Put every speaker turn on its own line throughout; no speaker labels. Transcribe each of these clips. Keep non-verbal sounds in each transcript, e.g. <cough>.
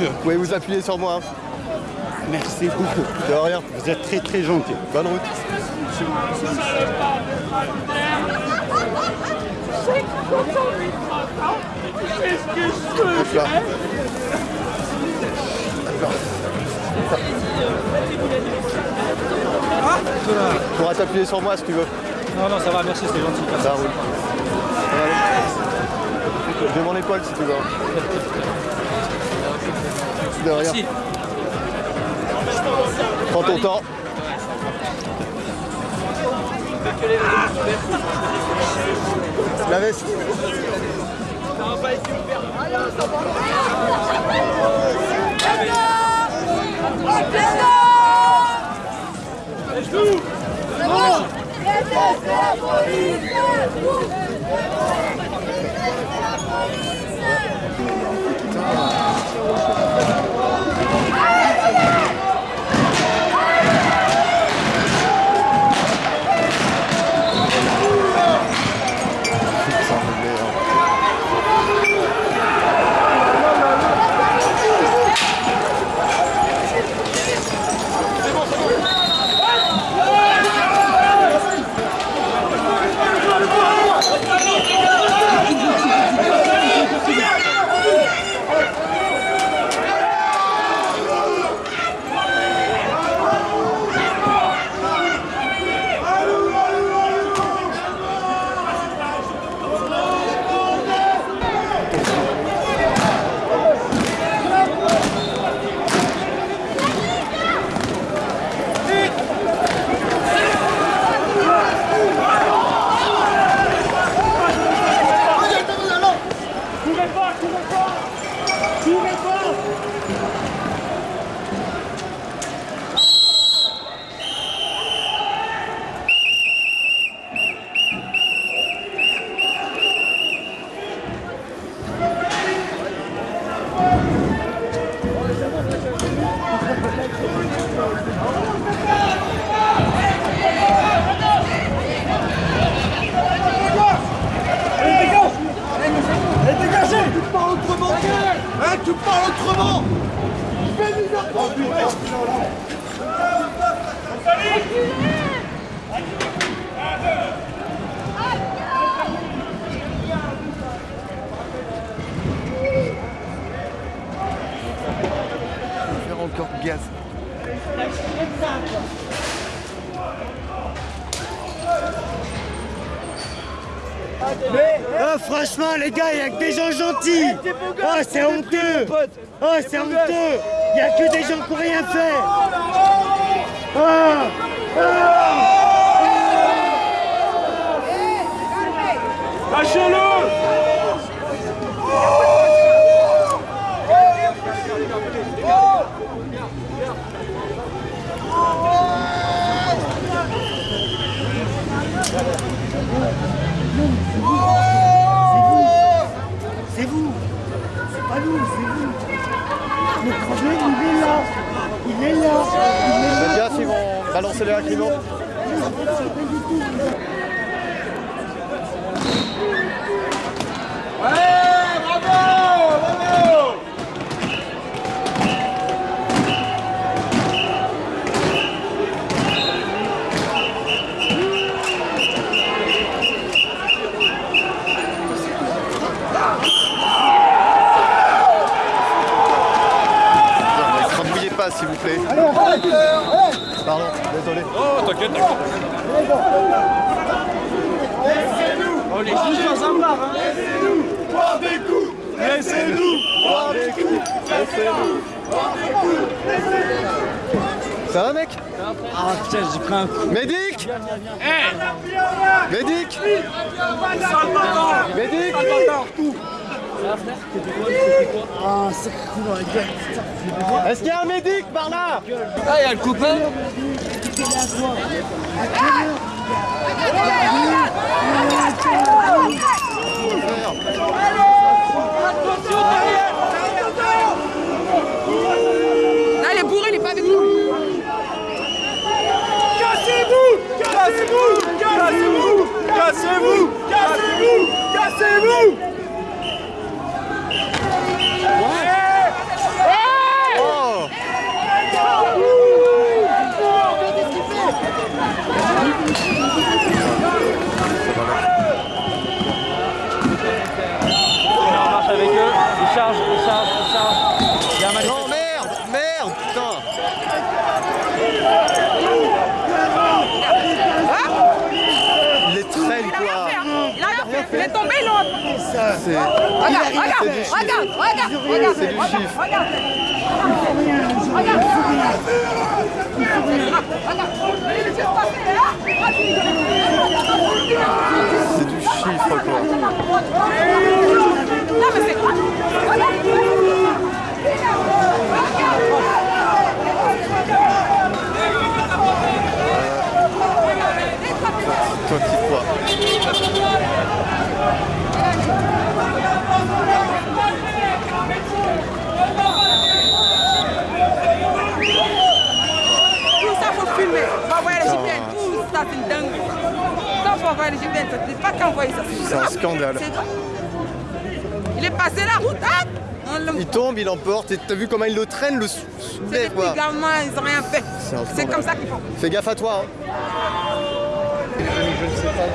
Merci.
Vous pouvez vous appuyer sur moi. hein.
Merci beaucoup.
De rien.
Vous êtes très très gentil.
Bonne route. Tu pourras t'appuyer sur moi si tu veux.
Non, non, ça va, merci, c'est gentil.
Ça roule. Ça épaule si tu veux. De rien.
Merci.
Prends ton temps. La veste.
Les gars, il n'y a que des gens gentils. Oh, c'est honteux. Oh, c'est honteux. Il n'y a que des gens qui n'ont rien fait. Oh, c'est vous. C'est pas nous, c'est vous. Le il est là. Il est là.
Ils vont balancer les. Ne crambouillez pas, s'il vous plaît. Pardon, désolé.
Oh, t'inquiète, t'inquiète. On est tous dans un bar, hein.
Boire des coups Laissez-nous Boire des coups Laissez-nous Boire des coups Laissez-nous Ça va, mec?
Ah, putain, j'ai pris un coup.
Médic Médic Médic est-ce qu'il y a un médic par
Ah, il y a le copain.
Là, il est bourré, il est pas avec nous.
Cassez-vous
Cassez-vous Cassez-vous Cassez-vous Cassez-vous
C'est...
Regarde, regarde,
C'est du chiffre.
regarde, regarde, regarde.
C'est du
regarde,
chiffre.
Regarde. Regarde. Hein
C'est du chiffre, quoi.
Non, mais c'est.
Toi qui crois.
Tout ça, faut filmer. On va envoyer les JPN. C'est une dingue. Ça, faut envoyer les JPN. Ça ne pas qu'envoyer ça.
C'est un scandale.
C'est grave. Il est passé la route, hein?
Il tombe, il emporte, et t'as vu comment il le traîne, le sou-
C'est
soulève,
des
quoi.
gamins, ils n'ont rien fait.
C'est
C'est comme ça qu'ils font.
Fais gaffe à toi, hein. Je, je ne sais pas.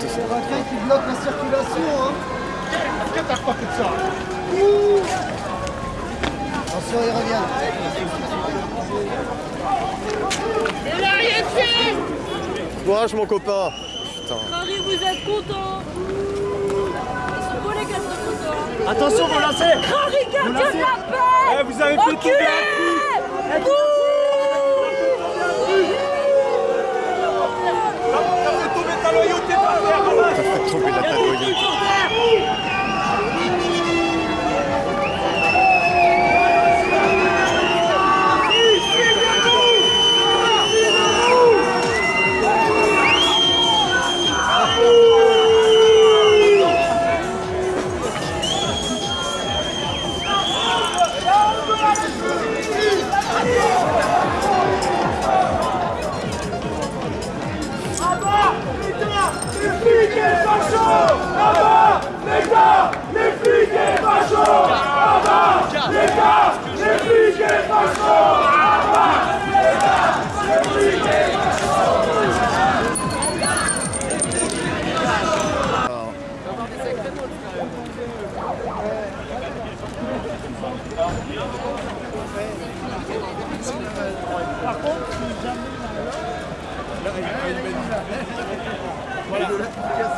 C'est quelqu'un qui bloque la circulation, hein. Attention, il revient.
Il a rien fait
Courage, mon copain. Putain.
Marie, vous êtes content contents
Attention, vous lancez
Marie, gardien de la paix
Eh, vous avez fait
Enculé
fait tomber la tête,
Voilà.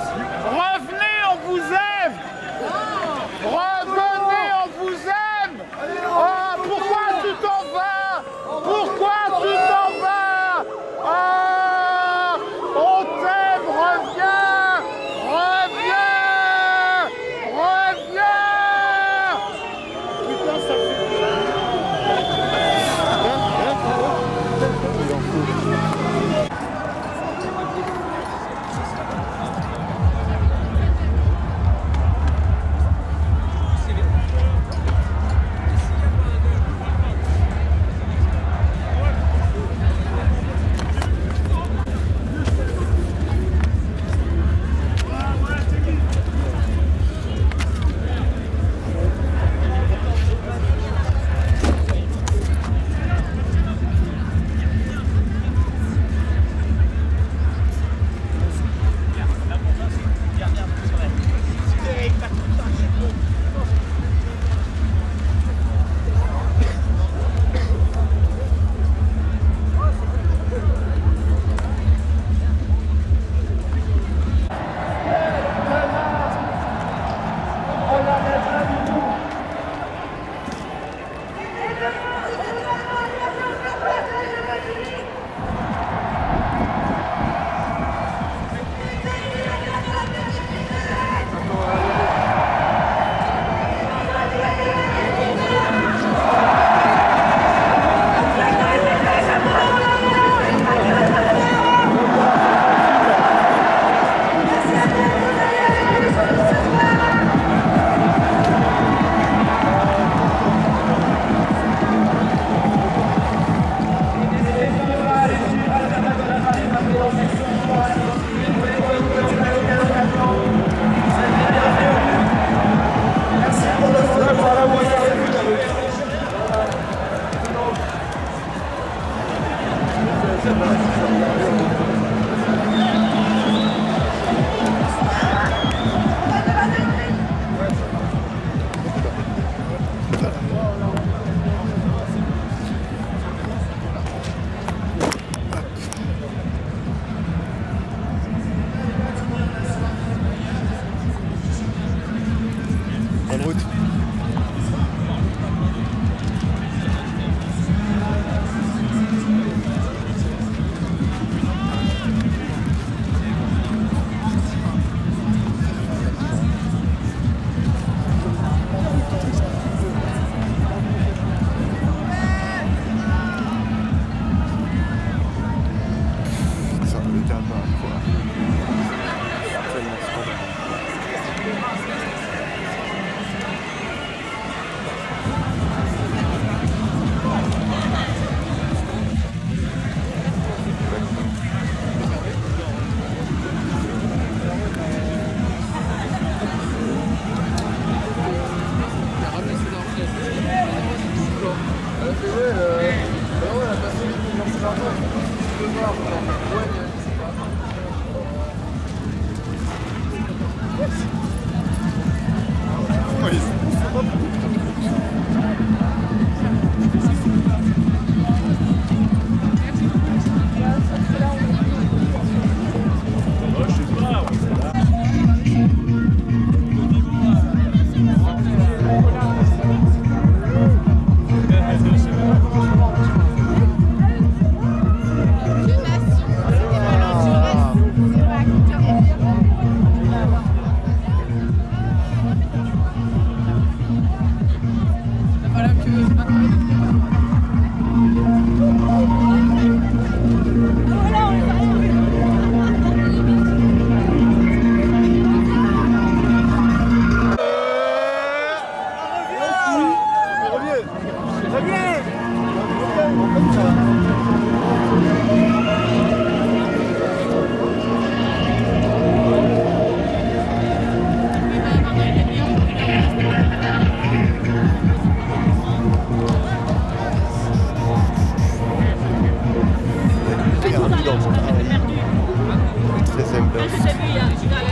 Très sympa.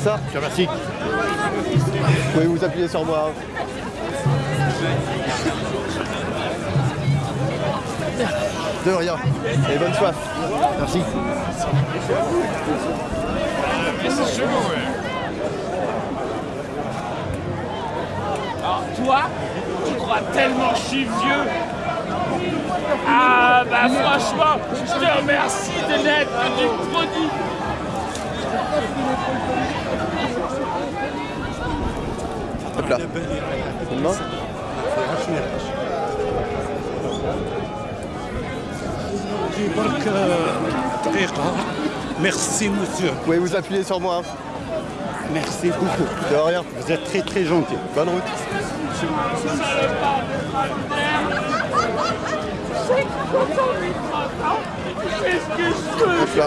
Vous ça Je te remercie. Vous pouvez vous appuyer sur moi. De rien. Et bonne soif. Merci.
Alors toi, tu crois tellement suis vieux Ah bah franchement, je te remercie de n'être du produit.
Hop là. Une.
Merci, monsieur.
Vous pouvez vous appuyer sur moi. hein.
Merci beaucoup.
De rien.
Vous êtes très très gentil.
Bonne route. Hop là.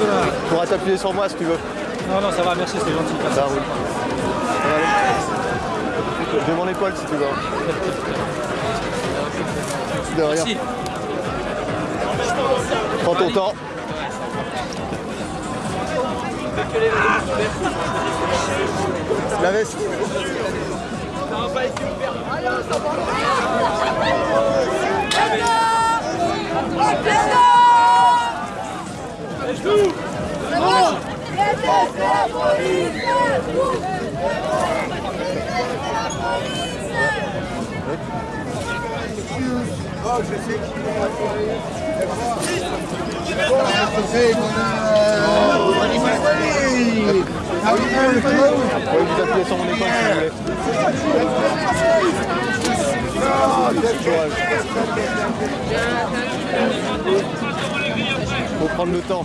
Tu pourras t'appuyer sur moi si tu veux.
Non, non, ça va, merci, c'est gentil.
Ça roule. Aller. J'ai mon épaule si tu veux. De rien. Prends ton temps. La veste. Faut prendre le temps.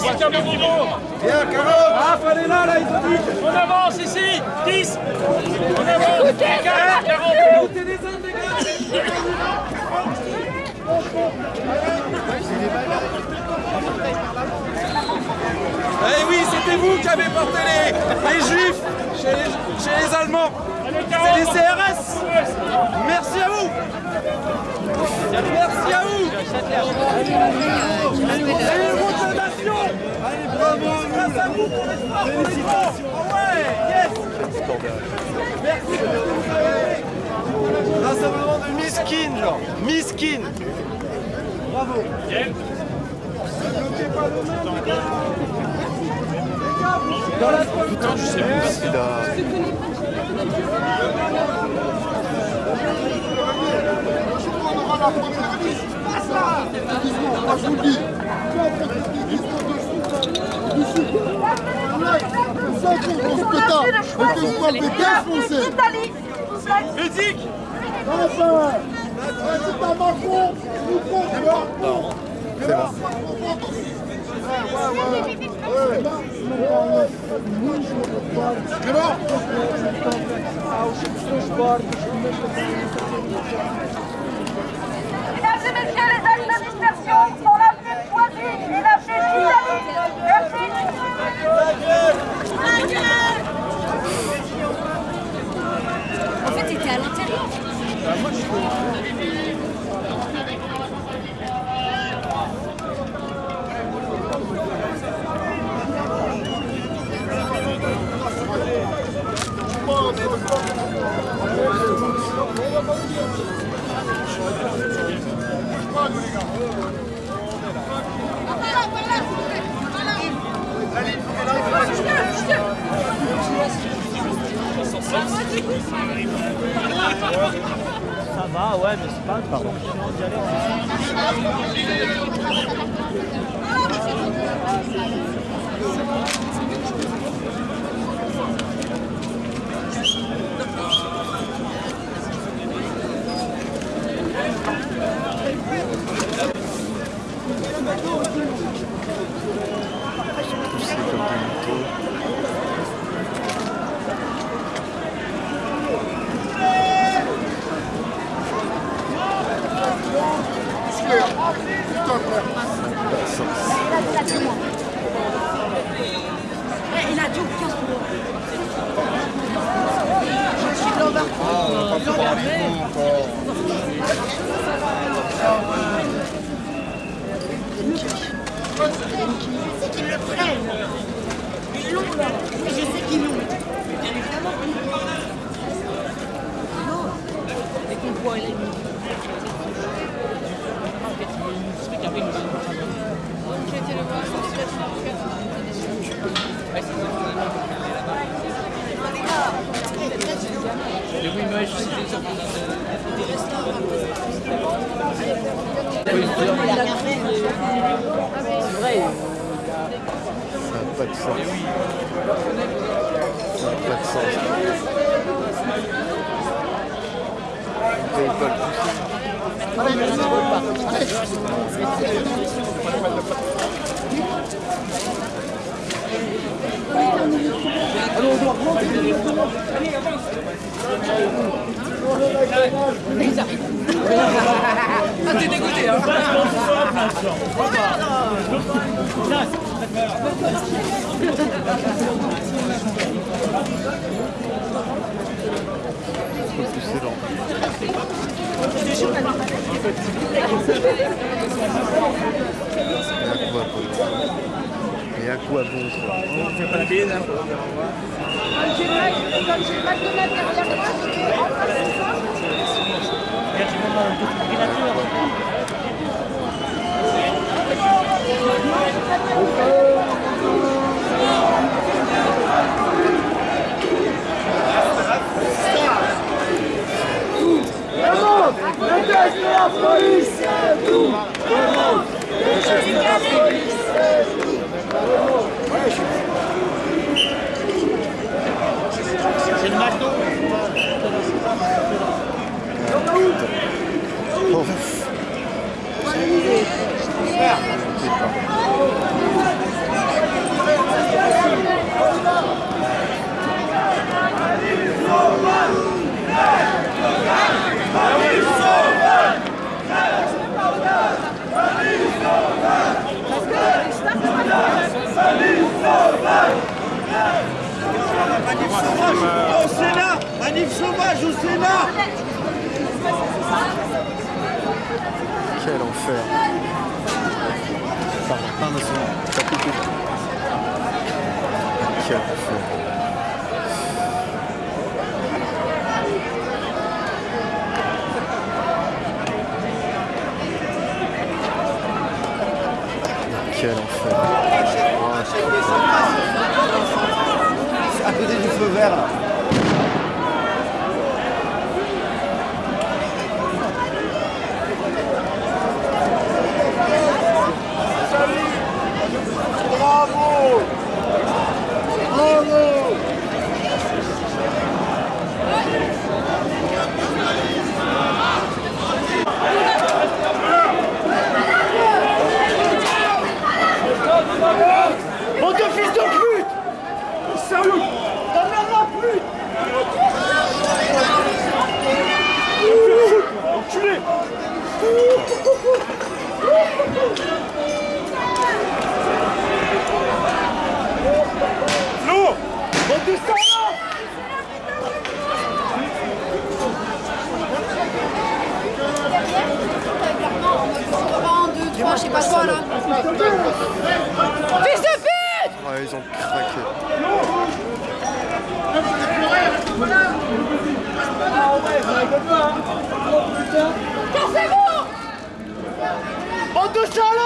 c'est
niveau.
Bien, 40 Ah, fallait là, là, Isodic
On avance ici 10 On avance. 40 40
Eh oui, c'était vous qui avez porté les, juifs chez les, Allemands. C'est les CRS. Merci à vous. Merci à vous. Et héros de la nation. Allez, bravo. Grâce à vous pour l'espoir, pour les Francs. Oh ouais, yes. Merci vous avez. Rassemblement de miskin, genre. Miskin. Bravo. Le même, les gars. Dans la Putain, je sais pas ce qu'il a. Musique
Mesdames et messieurs, les sont l'avenue Poisy et l'avenue Italie.
En fait, t'étais à l'intérieur.
Ça va, ouais, mais c'est pas Pardon.
Il
je sais
pas quoi là.
Fils de pute
Ouais, ils ont craqué.
Pensez-vous On
touche à l'eau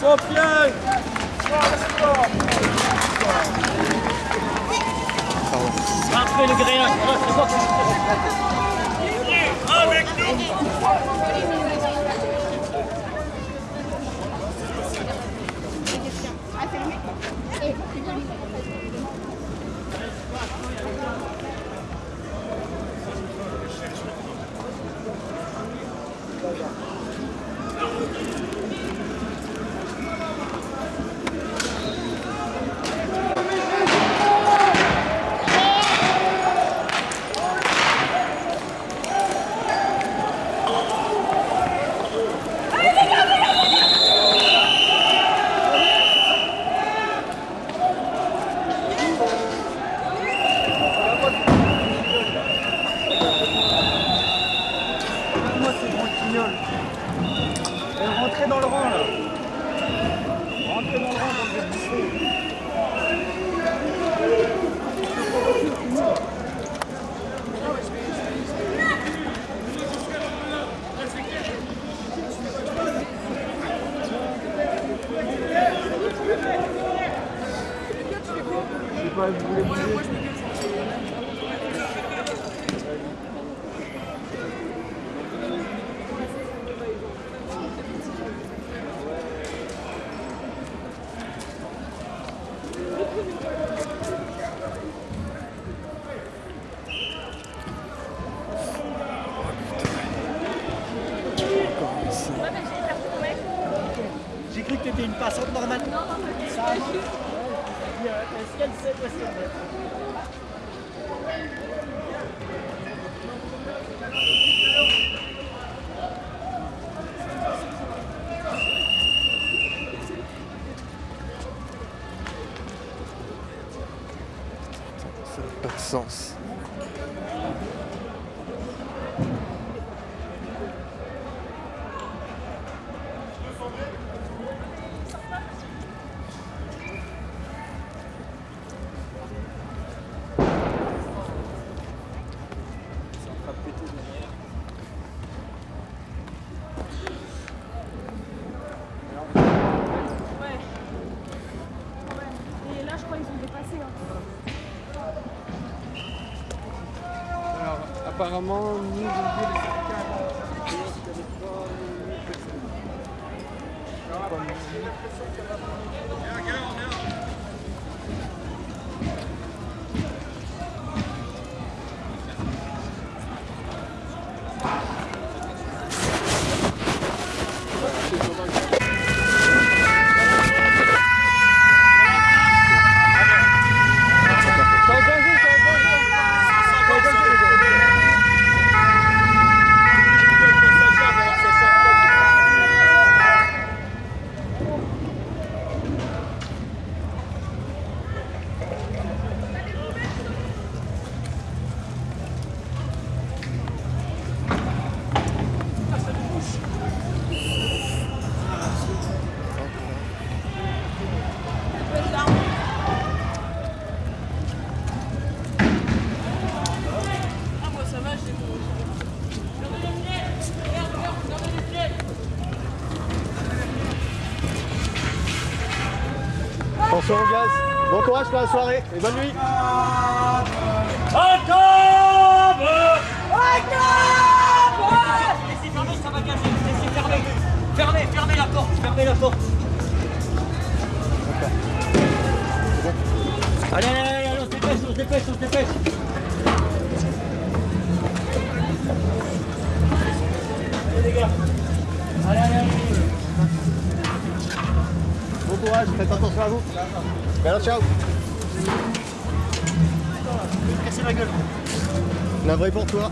Sans pied
Rentrez le grillage, c'est quoi Avec
Moi apparemment, nous,
pour la soirée et bonne nuit.
Laissez. Laissez fermer. Fermez, fermez la porte. Fermez la porte. Allez, allez, allez, allez, on se dépêche, on se dépêche, on se dépêche. Les gars. Allez, allez. Bon courage, faites attention à vous. Ciao
La
vraie pour toi.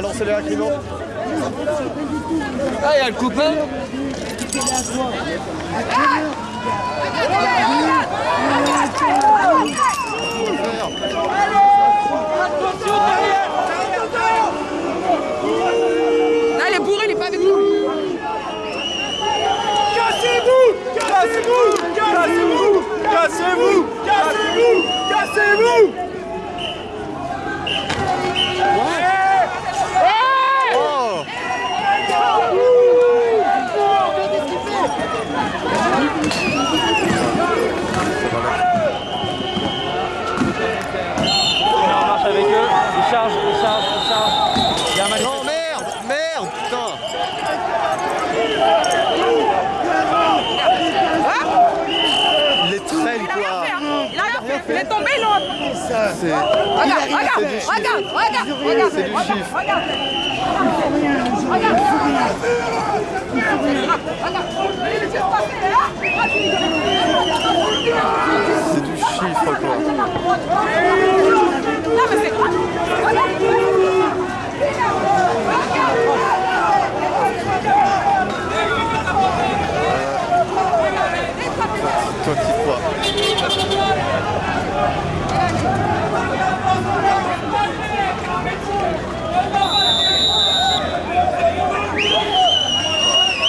Balancez-les à
Ah,
il y a le coupé. Attention derrière Là, il est bourré, il
n'est pas avec nous. Cassez-vous Cassez-vous
Cassez-vous Cassez-vous Cassez-vous
Cassez-vous
c'est
regarde,
chiffre.
regarde, regarde, regarde,
C'est du
regarde,
chiffre.
regarde.
Rien.
C'est du chiffre quoi.
Non, mais c'est...
Toi qui crois.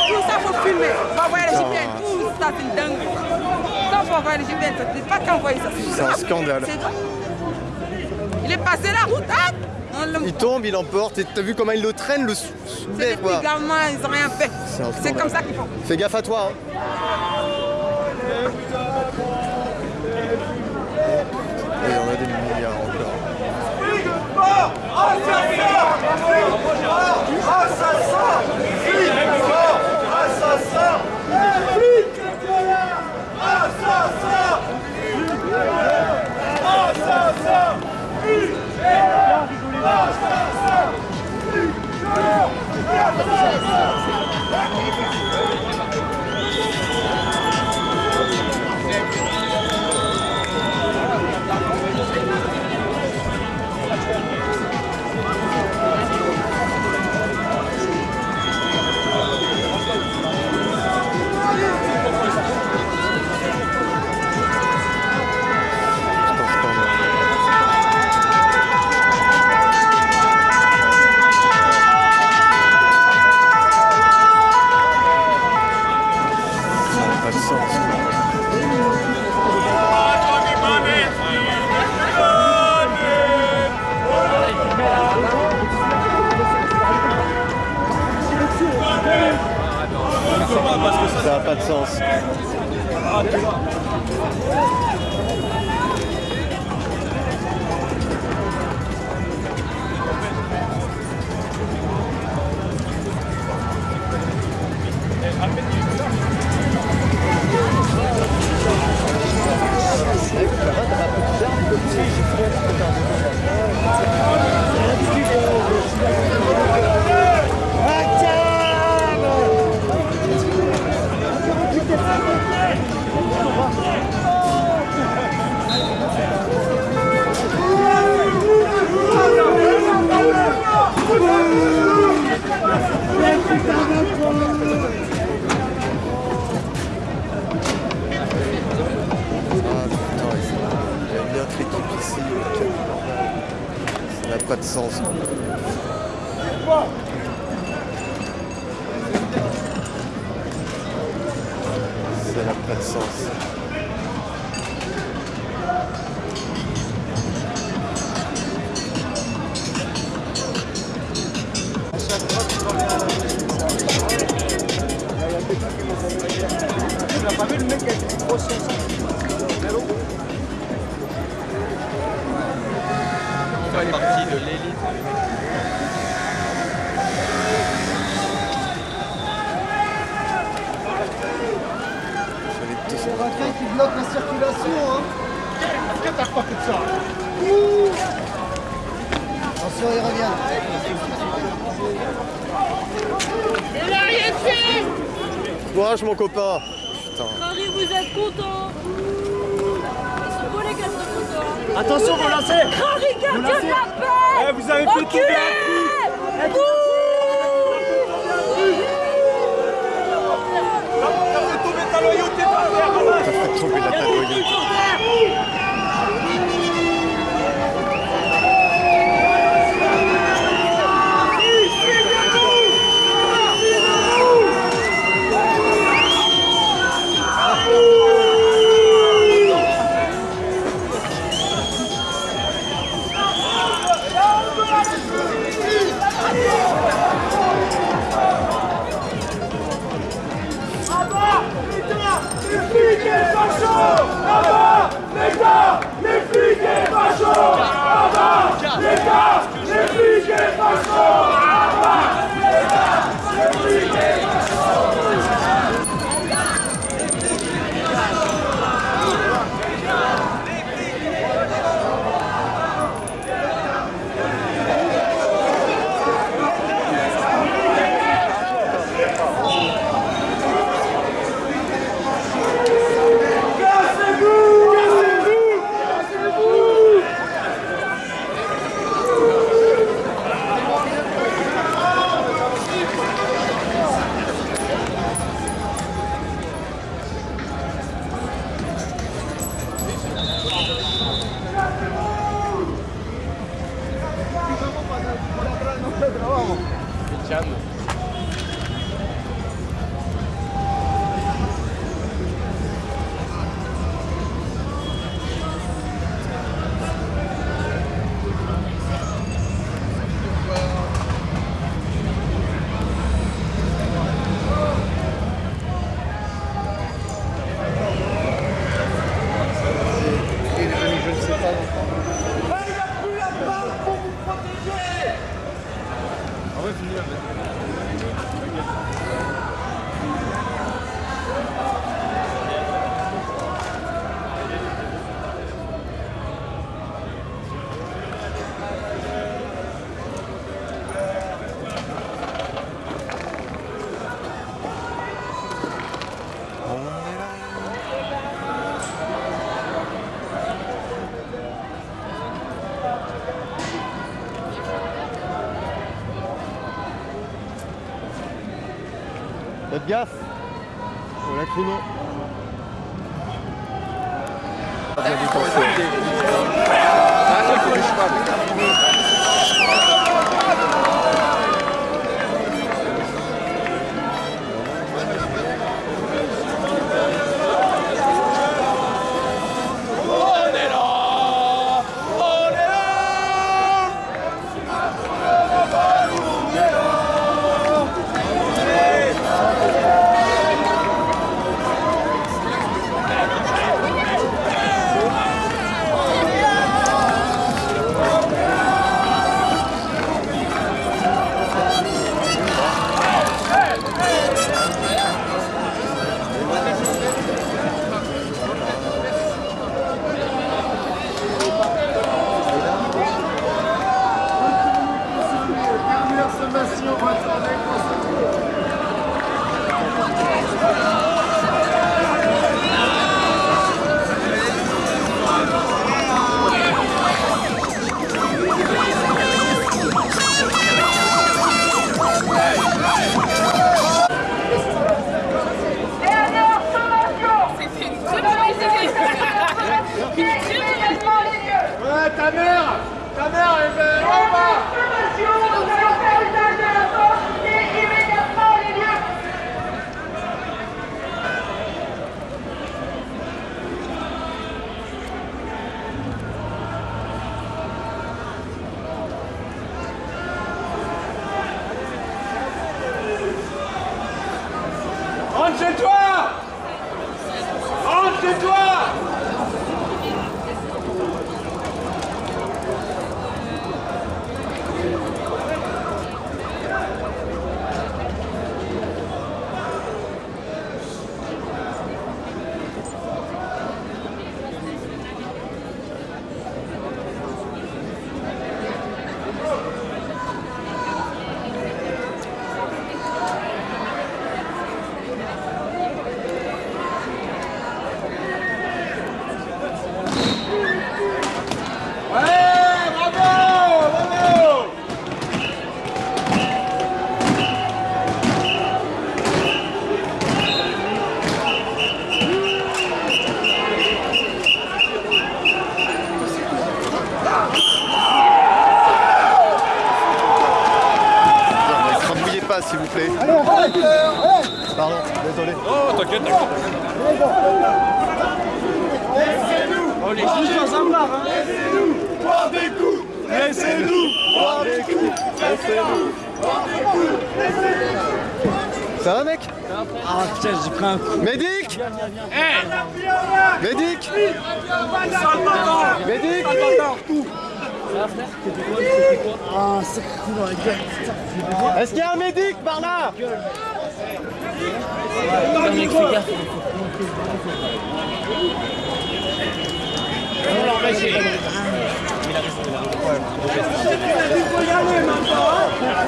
Tout ça, faut filmer. Faut envoyer les GPN. Tout ça, c'est une dingue. Quand faut envoyer les GPN, ça ne pas qu'envoyer ça.
C'est un
grave.
scandale.
C'est grave. Il est passé la route, on le-
Il tombe, il emporte, et t'as vu comment il le traîne le sou-
C'est
soulevé
des
quoi.
petits gamins, ils n'ont rien fait.
C'est
comme ça qu'ils font.
Fais gaffe à toi. Hein. Et il y en a des milliards encore. C'est un Fallait tout ça.
Quelqu'un qui bloque la circulation. Attention, il revient.
Il rien
Courage mon copain
vous êtes content Ils sont beaux les gars de photo.
Attention, vous lancez
Harry, gardien de la paix.
Eh, vous avez fait tomber
Woo! efficace. Au.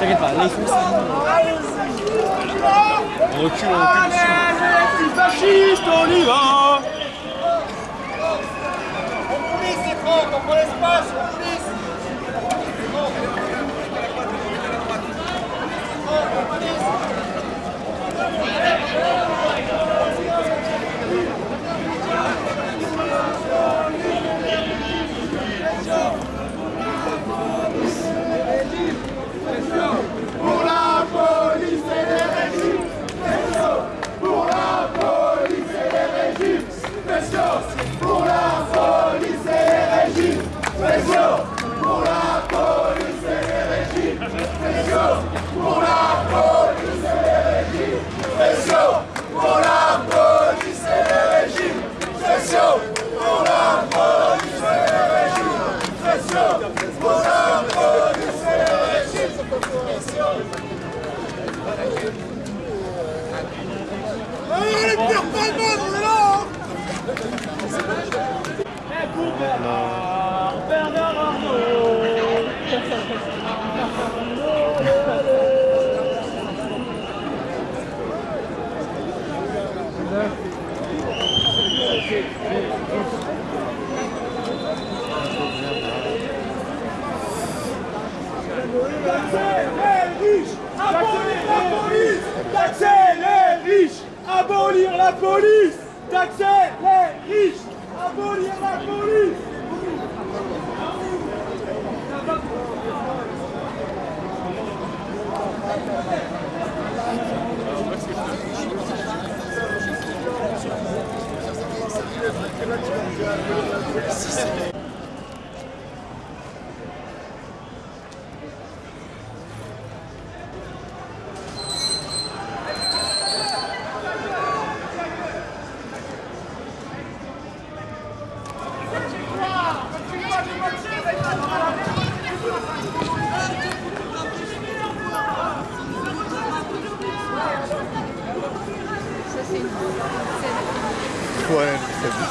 T'inquiète
pas, là. On recule, on recule.
Les fascistes, on y va On coulisse les francs, on prend l'espace, on coulisse pour la
police et les régimes spéciaux, pour la police et les régimes spéciaux, pour la police et les régimes spéciaux, pour la police et les régimes spéciaux. Allez, les pires palmes, on est là hein
Taxer les riches Abolir la police Taxer les riches Abolir la police. Taxer les riches. Abolir la police
Ouais, c'est bon.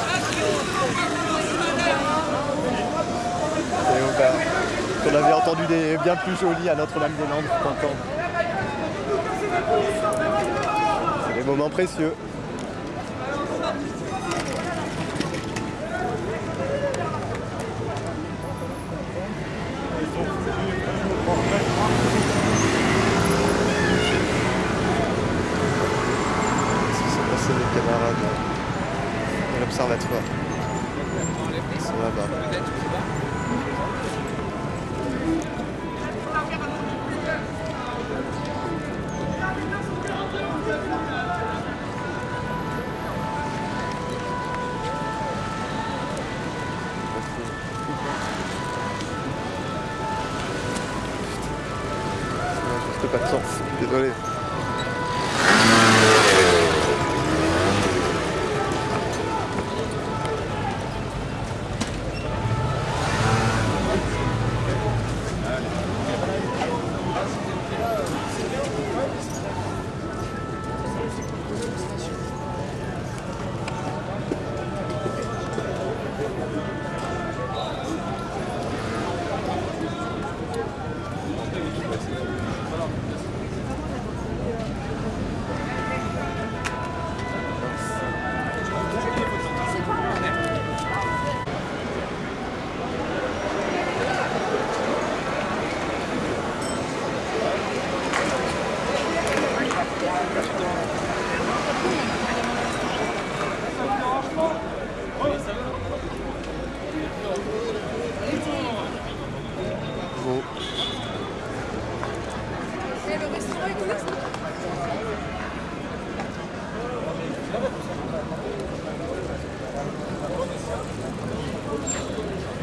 Et on, avait entendu des bien plus jolis à Notre-Dame-des-Landes, entendre. C'est des moments précieux.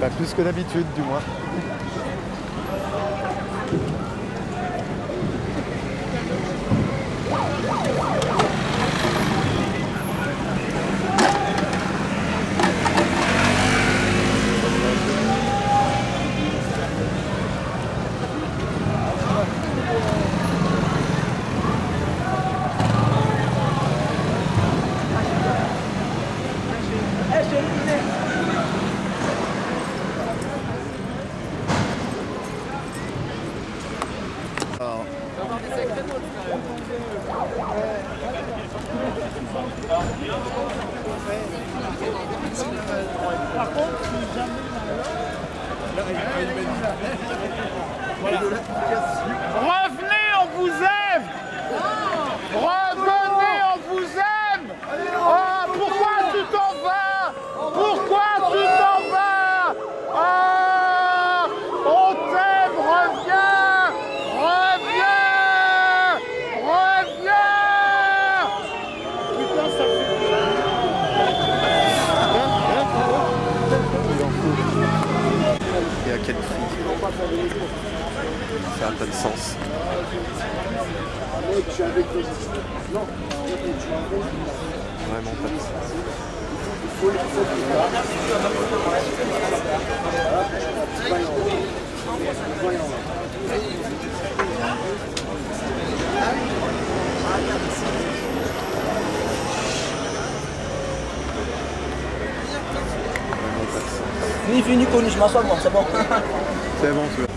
Bah, plus que d'habitude, du moins. Sens.
Ni connu, je m'assois moi, <laughs> c'est bon.
C'est bon celui-là.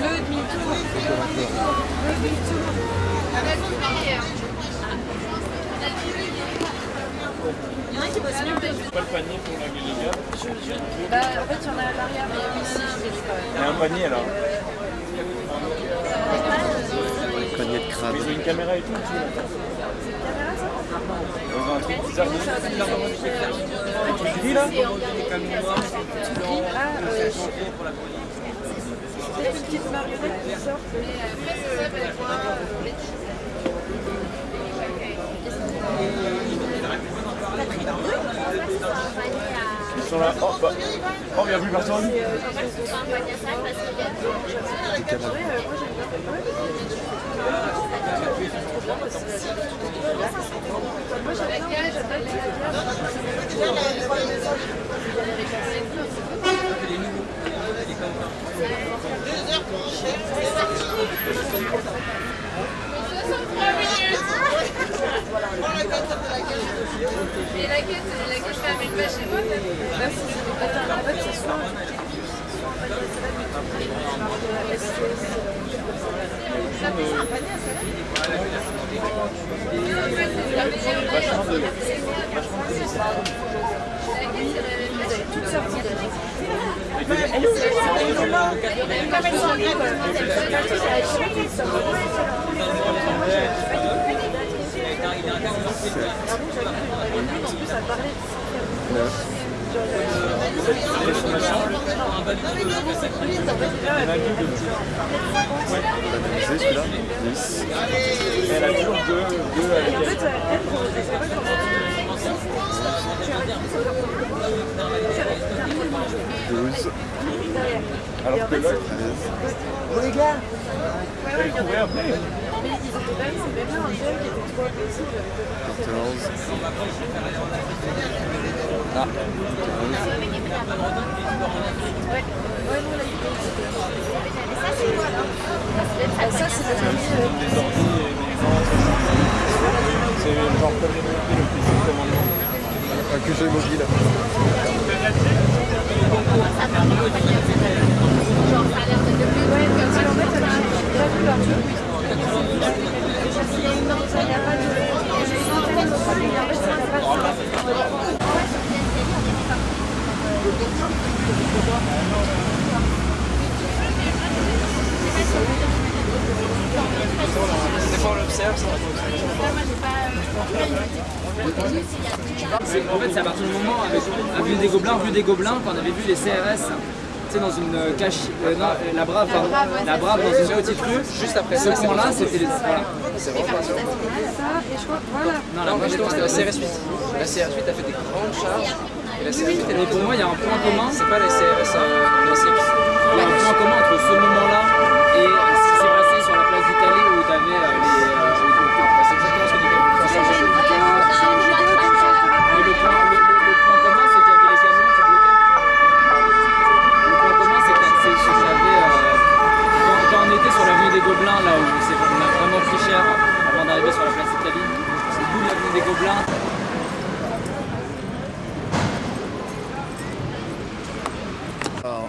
Le demi-tour. Il y en a qui bossent mieux que
Pas le panier pour la Galiga.
Bah, en fait, il y en a à l'arrière, mais il y a une nana qui est quand même.
Il y a un panier alors.
Panier de crabe.
Ils ont une caméra et tout. Un truc bizarre. Tu dis là
euh, c'est une petite marionnette qui sort.
Ils sont là. Oh, bah. oh il n'y a plus personne.
Et la la quête femme, Bah, fait ça, un panier à salade Vous avez toutes sorties Bah, elles sont elles sont là. Comme elles sont libres, elles sont là, elles sont toutes sorties.
Banalisé celui-là 10.
Elle a toujours deux, deux avec
En
elle.
fait, elle, je sais pas comment
12.
Alors que l'autre,
Treize.
les gars,
après.
Mais ils étaient quand même, c'est même là un gel qui était trop agressif. j'avais pas vu.
14.
Ouais, ouais, non, là, il était. Ça, c'est le premier.
Des ordi et des gens. C'est genre comme les mobiles, le PC de commandement.
Un QG mobile.
Ouais, parce qu'en fait, j'ai pas vu leur truc. Il y a une ordre, il n'y a pas de. Antenne, donc ça, mais en fait.
C'est- En fait, c'est à partir du moment avec Avenue des Gobelins, rue des Gobelins, qu'on avait vu les CRS. Tu sais, dans une euh, cache, euh, non, la Brave, pardon, la Brave dans une petite rue. Juste après ce point-là, c'était les. Voilà.
Ça, et je crois, voilà.
Non, la Brave,
c'était la CRS 8. La CRS 8 a fait des grandes charges. Et la CRS 8, elle
Mais
est
pour moi, il y a un point commun.
C'est pas la CRS, euh, la CX.
Il y a un point commun entre ce moment-là et ce qui s'est passé sur la place d'Italie où tu avais les. euh,
C'est exactement ce que dit
Mais le point, commun, c'est qu'il y avait les camions qui bloquaient. Le point commun, c'est que c'est- c'est qu'il y avait. euh, quand, quand on était sur l'avenue des Gobelins, là où on a vraiment pris cher avant d'arriver sur la place d'Italie, c'est d'où l'avenue des Gobelins.
Alors,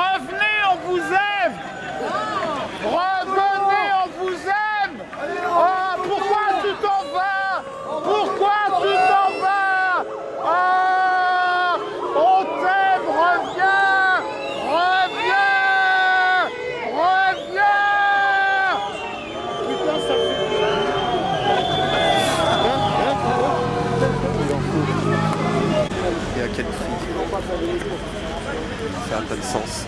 Revenez, on vous aime Revenez, on vous aime Oh, pourquoi tu t'en vas Pourquoi tu t'en vas Ah On t'aime, reviens Reviens Reviens Putain, ça fait...
et à quel prix Ça n'a pas de sens.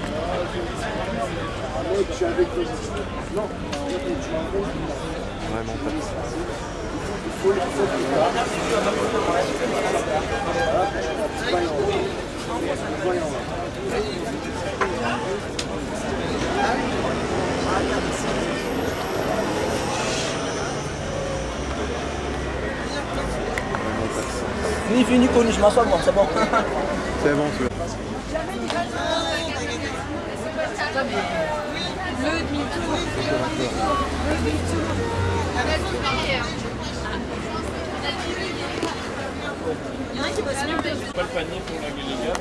vraiment pas de sens. Vraiment pas de sens.
Ni fini connu, je m'assois moi, c'est bon. <laughs>
C'est bon, tu
Le demi-tour. Le demi-tour. Il y en a qui bossent mieux.
Pas le panier pour la Guéléga.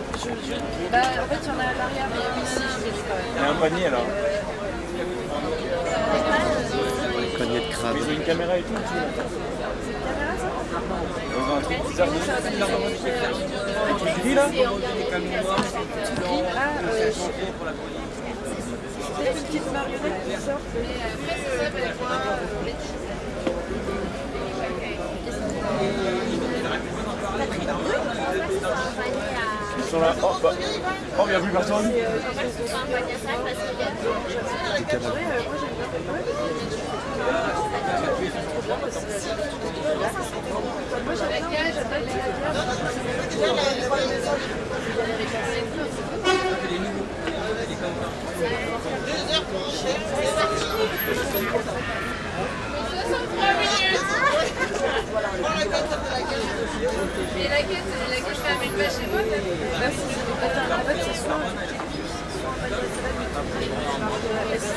Bah, en fait, il y en a à l'arrière, mais je vais quand même.
Il y a un panier
de crabe.
Ils ont une caméra et tout. Tu dis là
c'est.
Ils sont là. Oh, bah. oh, plus personne.
Et la quête, la quête, je ramène pas chez moi soit un panier à salade, mais tout prix, marque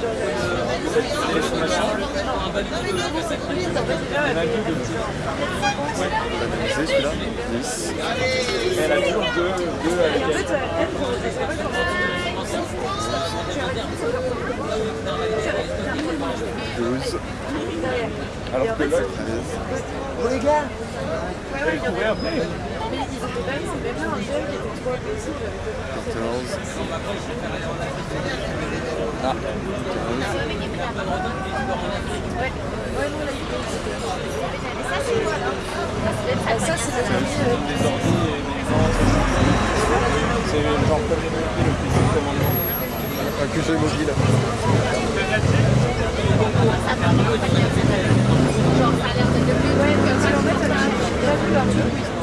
Elle est où Elle est là Comme elles sont en
C'est celui-là 10.
Elle a deux, deux elle.
12.
Alors que elle.
14.
Ah. Ouais, ouais, non, là, il était. Ça, c'est c'est
genre comme le plus de commandement.
Mobile.
Ouais, fait, j'ai pas vu leur. Il y a une ça, a pas de. J'ai antenne, donc il y a pas a pas de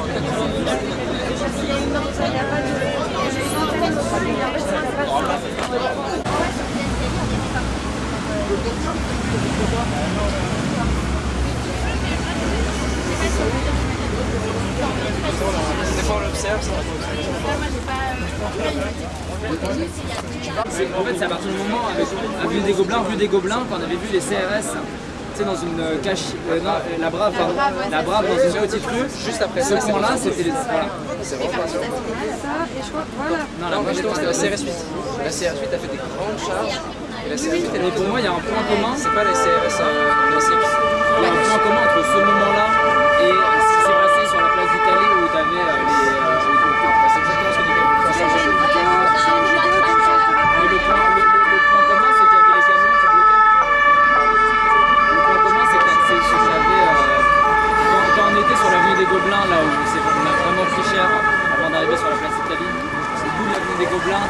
En fait, c'est à partir du moment, avec Vue des Gobelins, Vue des Gobelins, quand on avait vu les CRS, tu sais, dans une euh, cache, euh, non, euh, la Brave, pardon, la Brave dans une petite rue, juste après ce moment-là, c'était les, voilà.
C'est vraiment pas.
Ça, et je crois, voilà.
Non, la Brave,
c'était la CRS 8. La CRS 8 a fait des grandes charges. Et la CRS 8 elle
pour moi, il y a un point commun,
C'est pas la CRS euh, de la CX.
il y a un point commun entre ce moment-là et ce qui s'est passé sur la place d'Italie où tu avais les. euh,
Bah, C'est exactement ce que dit Ça a changé.
Mais le point, le, le- le point commun, c'est qu'il y avait les camions qui bloquaient. Le point commun, c'est que c'est que j'avais. euh, quand, quand on était sur l'avenue des Gobelins, là où c'est- on a vraiment pris cher avant d'arriver sur la place Italie, bout de l'avenue des Gobelins,